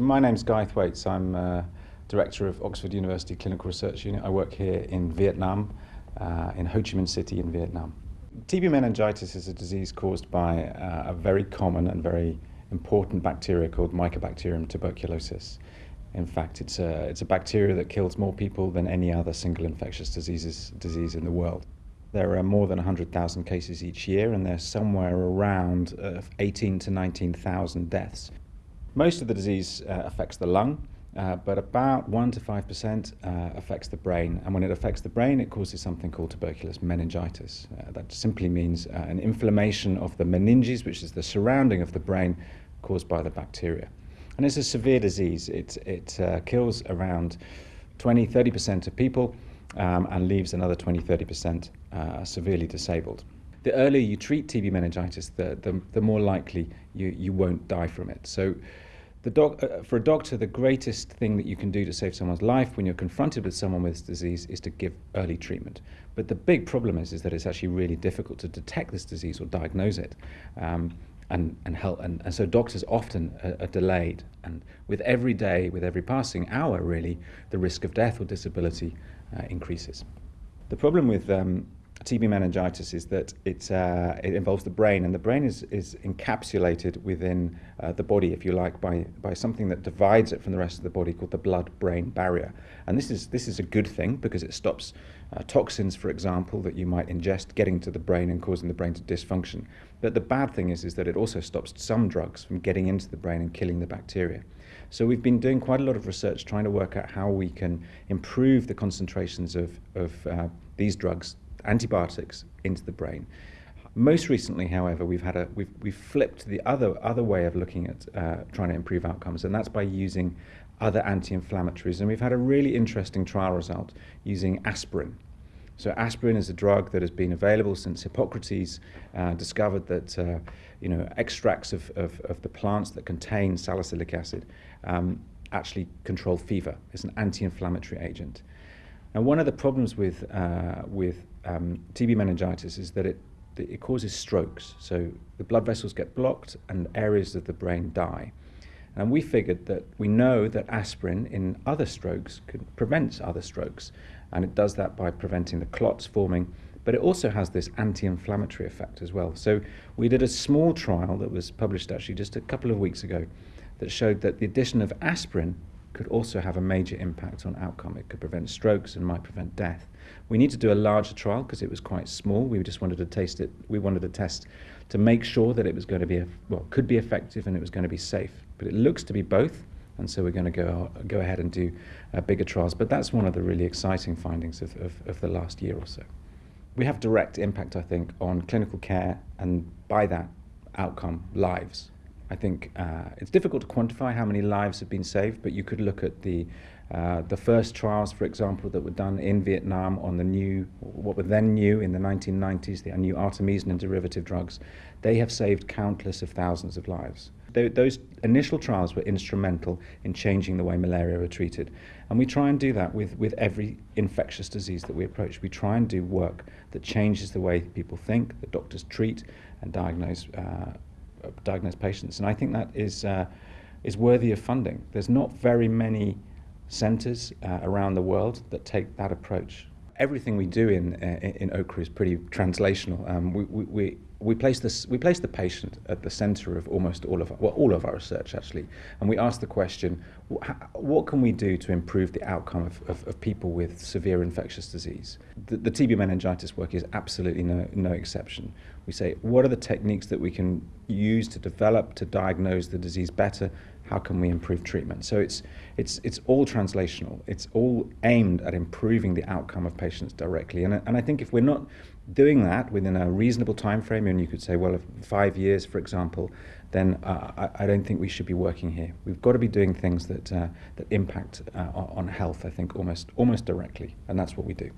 My name's Guy Thwaites. I'm uh, Director of Oxford University Clinical Research Unit. I work here in Vietnam, uh, in Ho Chi Minh City in Vietnam. TB meningitis is a disease caused by uh, a very common and very important bacteria called Mycobacterium tuberculosis. In fact, it's a, it's a bacteria that kills more people than any other single infectious diseases, disease in the world. There are more than 100,000 cases each year, and there's somewhere around uh, 18 to 19,000 deaths. Most of the disease uh, affects the lung, uh, but about 1 to 5% uh, affects the brain. And when it affects the brain, it causes something called tuberculous meningitis. Uh, that simply means uh, an inflammation of the meninges, which is the surrounding of the brain, caused by the bacteria. And it's a severe disease. It, it uh, kills around 20 30% of people um, and leaves another 20 30% severely disabled the earlier you treat TB meningitis, the, the, the more likely you, you won't die from it. So the doc, uh, for a doctor, the greatest thing that you can do to save someone's life when you're confronted with someone with this disease is to give early treatment. But the big problem is, is that it's actually really difficult to detect this disease or diagnose it. Um, and, and, help, and, and so doctors often are, are, delayed. And with every day, with every passing hour, really, the risk of death or disability uh, increases. The problem with um, TB meningitis is that it, uh, it involves the brain, and the brain is, is encapsulated within uh, the body, if you like, by, by something that divides it from the rest of the body called the blood-brain barrier. And this is, this is a good thing because it stops uh, toxins, for example, that you might ingest getting to the brain and causing the brain to dysfunction. But the bad thing is, is that it also stops some drugs from getting into the brain and killing the bacteria. So we've been doing quite a lot of research trying to work out how we can improve the concentrations of, of uh, these drugs antibiotics into the brain. Most recently, however, we've had a we've, we've flipped the other other way of looking at uh, trying to improve outcomes, and that's by using other anti-inflammatories. And we've had a really interesting trial result using aspirin. So aspirin is a drug that has been available since Hippocrates uh, discovered that uh, you know extracts of, of, of, the plants that contain salicylic acid um, actually control fever. It's an anti-inflammatory agent. Now, one of the problems with, uh, with um, TB meningitis is that it, it causes strokes. So the blood vessels get blocked and areas of the brain die. And we figured that we know that aspirin in other strokes can prevent other strokes. And it does that by preventing the clots forming, but it also has this anti-inflammatory effect as well. So we did a small trial that was published actually just a couple of weeks ago that showed that the addition of aspirin could also have a major impact on outcome. It could prevent strokes and might prevent death. We need to do a larger trial because it was quite small. We just wanted to taste it. We wanted to test to make sure that it was going to be well could be effective and it was going to be safe. But it looks to be both, and so we're going to go go ahead and do uh, bigger trials. But that's one of the really exciting findings of, of, of the last year or so. We have direct impact, I think, on clinical care and by that outcome lives. I think uh, it's difficult to quantify how many lives have been saved, but you could look at the uh, the first trials, for example, that were done in Vietnam on the new, what were then new in the 1990s, the new artemisinin derivative drugs, they have saved countless of thousands of lives. They, those initial trials were instrumental in changing the way malaria were treated. And we try and do that with, with every infectious disease that we approach. We try and do work that changes the way people think, that doctors treat and diagnose uh, diagnosed patients. And I think that is, uh, is worthy of funding. There's not very many centres uh, around the world that take that approach. Everything we do in, uh, in OUCRU is pretty translational. Um, we, we, we place this we place the patient at the center of almost all of our, well all of our research actually. And we ask the question what can we do to improve the outcome of, of, of people with severe infectious disease? The, the TB meningitis work is absolutely no, no exception. We say what are the techniques that we can use to develop to diagnose the disease better? How can we improve treatment? So it's it's it's all translational. It's all aimed at improving the outcome of patients directly. And, and I think if we're not doing that within a reasonable time frame, and you could say, well, five years, for example, then uh, I, I, don't think we should be working here. We've got to be doing things that uh, that impact uh, on health. I think almost almost directly, and that's what we do.